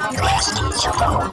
Last Jumbo.